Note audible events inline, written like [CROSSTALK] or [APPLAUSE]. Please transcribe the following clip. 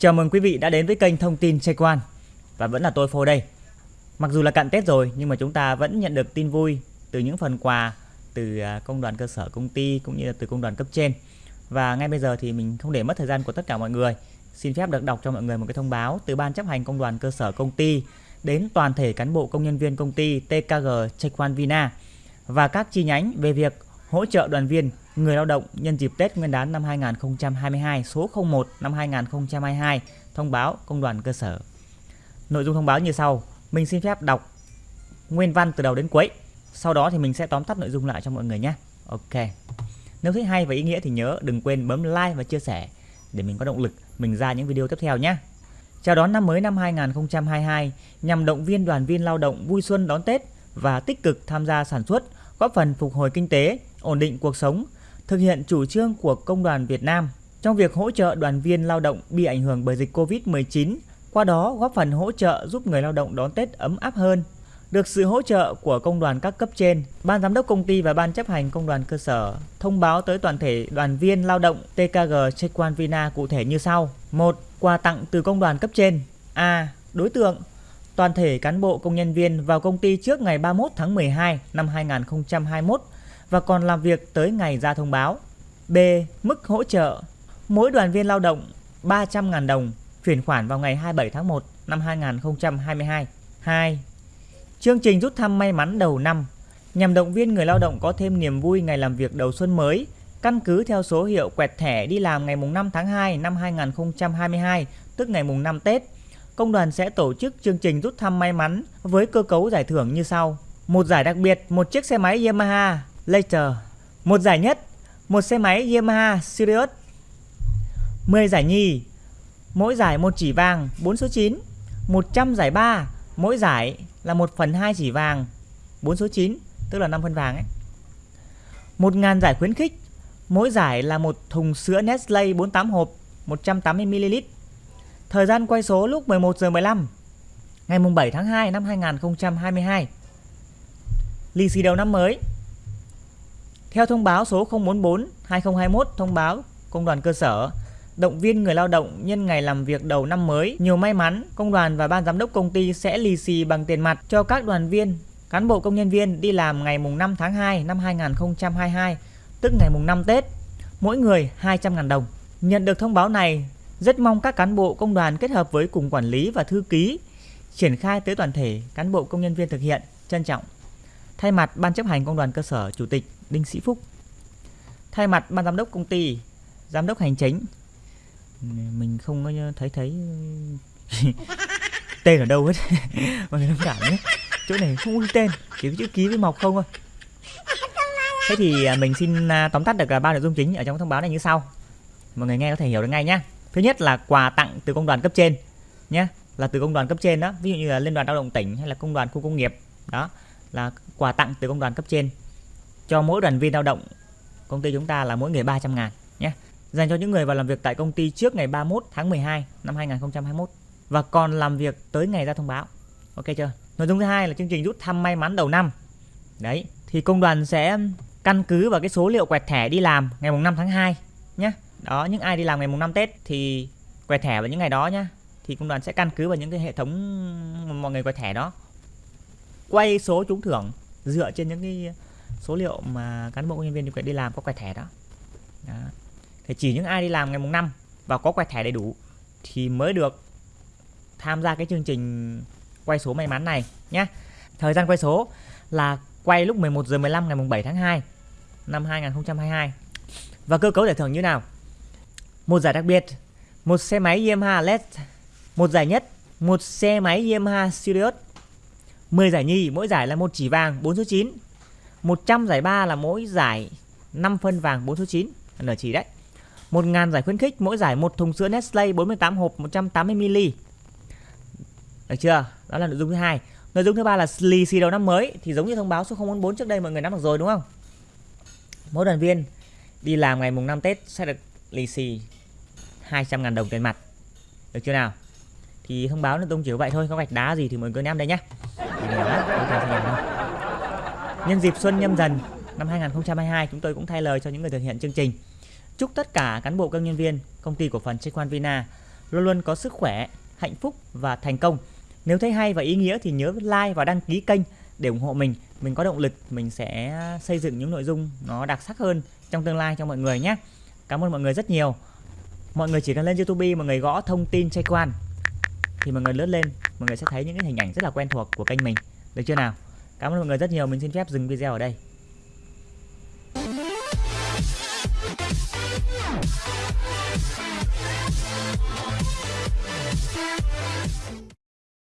Chào mừng quý vị đã đến với kênh thông tin Check One và vẫn là tôi Phô đây. Mặc dù là cận Tết rồi nhưng mà chúng ta vẫn nhận được tin vui từ những phần quà từ à, công đoàn cơ sở công ty cũng như là từ công đoàn cấp trên. Và ngay bây giờ thì mình không để mất thời gian của tất cả mọi người, xin phép được đọc cho mọi người một cái thông báo từ ban chấp hành công đoàn cơ sở công ty đến toàn thể cán bộ công nhân viên công ty TKG Check One Vina và các chi nhánh về việc hỗ trợ đoàn viên người lao động nhân dịp Tết Nguyên đán năm 2022 số 01 năm 2022 thông báo công đoàn cơ sở. Nội dung thông báo như sau, mình xin phép đọc nguyên văn từ đầu đến cuối. Sau đó thì mình sẽ tóm tắt nội dung lại cho mọi người nhé. Ok. Nếu thấy hay và ý nghĩa thì nhớ đừng quên bấm like và chia sẻ để mình có động lực mình ra những video tiếp theo nhé. Chào đón năm mới năm 2022 nhằm động viên đoàn viên lao động vui xuân đón Tết và tích cực tham gia sản xuất, góp phần phục hồi kinh tế, ổn định cuộc sống, thực hiện chủ trương của Công đoàn Việt Nam trong việc hỗ trợ đoàn viên lao động bị ảnh hưởng bởi dịch Covid-19, qua đó góp phần hỗ trợ giúp người lao động đón Tết ấm áp hơn. Được sự hỗ trợ của công đoàn các cấp trên, ban giám đốc công ty và ban chấp hành công đoàn cơ sở thông báo tới toàn thể đoàn viên lao động TKG Chequan Vina cụ thể như sau. 1. Quà tặng từ công đoàn cấp trên. A. Đối tượng toàn thể cán bộ công nhân viên vào công ty trước ngày 31 tháng 12 năm 2021 và còn làm việc tới ngày ra thông báo. B. Mức hỗ trợ mỗi đoàn viên lao động 300.000 đồng chuyển khoản vào ngày 27 tháng 1 năm 2022. 2. Chương trình rút thăm may mắn đầu năm nhằm động viên người lao động có thêm niềm vui ngày làm việc đầu xuân mới, căn cứ theo số hiệu quẹt thẻ đi làm ngày mùng 5 tháng 2 năm 2022, tức ngày mùng 5 Tết. Công đoàn sẽ tổ chức chương trình rút thăm may mắn với cơ cấu giải thưởng như sau. Một giải đặc biệt, một chiếc xe máy Yamaha Later. Một giải nhất, một xe máy Yamaha Sirius. 10 giải nhì, mỗi giải một chỉ vàng 4 số 9. 100 giải 3, mỗi giải là 1 phần 2 chỉ vàng 4 số 9, tức là 5 phân vàng ấy. 1.000 giải khuyến khích, mỗi giải là một thùng sữa Nestle 48 hộp 180ml. Thời gian quay số lúc 11 giờ 15 ngày mùng 7 tháng 2 năm 2022. Lì xì đầu năm mới theo thông báo số 044-2021 thông báo công đoàn cơ sở động viên người lao động nhân ngày làm việc đầu năm mới nhiều may mắn, công đoàn và ban giám đốc công ty sẽ lì xì bằng tiền mặt cho các đoàn viên, cán bộ công nhân viên đi làm ngày mùng 5 tháng 2 năm 2022, tức ngày mùng 5 Tết, mỗi người 200.000 đồng. Nhận được thông báo này, rất mong các cán bộ công đoàn kết hợp với cùng quản lý và thư ký triển khai tới toàn thể cán bộ công nhân viên thực hiện. Trân trọng. Thay mặt Ban chấp hành công đoàn cơ sở, Chủ tịch Đinh Sĩ Phúc. Thay mặt ban giám đốc công ty, giám đốc hành chính, mình không có thấy thấy [LAUGHS] tên ở đâu hết. [LAUGHS] Mọi người thông cảm nhé. Chỗ này không có tên, chỉ có chữ ký với mọc không thôi. Thế thì à, mình xin à, tóm tắt được à, ba nội dung chính ở trong thông báo này như sau. Mọi người nghe có thể hiểu được ngay nhá. Thứ nhất là quà tặng từ công đoàn cấp trên nhé, là từ công đoàn cấp trên đó, ví dụ như là liên đoàn lao động tỉnh hay là công đoàn khu công nghiệp đó là quà tặng từ công đoàn cấp trên. Cho mỗi đoàn viên lao động, công ty chúng ta là mỗi người 300 ngàn nhé. Dành cho những người vào làm việc tại công ty trước ngày 31 tháng 12 năm 2021 và còn làm việc tới ngày ra thông báo. Ok chưa? Nội dung thứ hai là chương trình rút thăm may mắn đầu năm. Đấy, thì công đoàn sẽ căn cứ vào cái số liệu quẹt thẻ đi làm ngày mùng 5 tháng 2 nhé. Đó, những ai đi làm ngày mùng 5 Tết thì quẹt thẻ vào những ngày đó nhé. Thì công đoàn sẽ căn cứ vào những cái hệ thống mọi người quẹt thẻ đó quay số trúng thưởng dựa trên những cái số liệu mà cán bộ công nhân viên điều kiện đi làm có quẹt thẻ đó. đó. Thì chỉ những ai đi làm ngày mùng 5 và có quẹt thẻ đầy đủ thì mới được tham gia cái chương trình quay số may mắn này nhé thời gian quay số là quay lúc 11 giờ 15 ngày mùng 7 tháng 2 năm 2022 và cơ cấu giải thưởng như nào? Một giải đặc biệt, một xe máy Yamaha LED, một giải nhất, một xe máy Yamaha Sirius. 10 giải nhì, mỗi giải là một chỉ vàng 4 số 9 100 giải ba là mỗi giải 5 phân vàng 4 số 9 nở chỉ đấy. 1.000 giải khuyến khích, mỗi giải một thùng sữa Nestle 48 hộp 180ml được chưa? Đó là nội dung thứ hai. Nội dung thứ ba là lì xì đầu năm mới, thì giống như thông báo số 044 trước đây mọi người nắm được rồi, đúng không? Mỗi đoàn viên đi làm ngày mùng 5 Tết sẽ được lì xì 200.000 đồng tiền mặt. Được chưa nào? Thì thông báo là dung chỉ vậy thôi có gạch đá gì thì mọi người em đây nhé Nhân dịp xuân nhâm dần năm 2022 chúng tôi cũng thay lời cho những người thực hiện chương trình. Chúc tất cả cán bộ công nhân viên công ty cổ phần Chequan Vina luôn luôn có sức khỏe, hạnh phúc và thành công. Nếu thấy hay và ý nghĩa thì nhớ like và đăng ký kênh để ủng hộ mình. Mình có động lực mình sẽ xây dựng những nội dung nó đặc sắc hơn trong tương lai cho mọi người nhé. Cảm ơn mọi người rất nhiều. Mọi người chỉ cần lên YouTube mọi người gõ thông tin trai quan thì mọi người lướt lên, mọi người sẽ thấy những cái hình ảnh rất là quen thuộc của kênh mình. Được chưa nào? Cảm ơn mọi người rất nhiều. Mình xin phép dừng video ở đây. Thank you.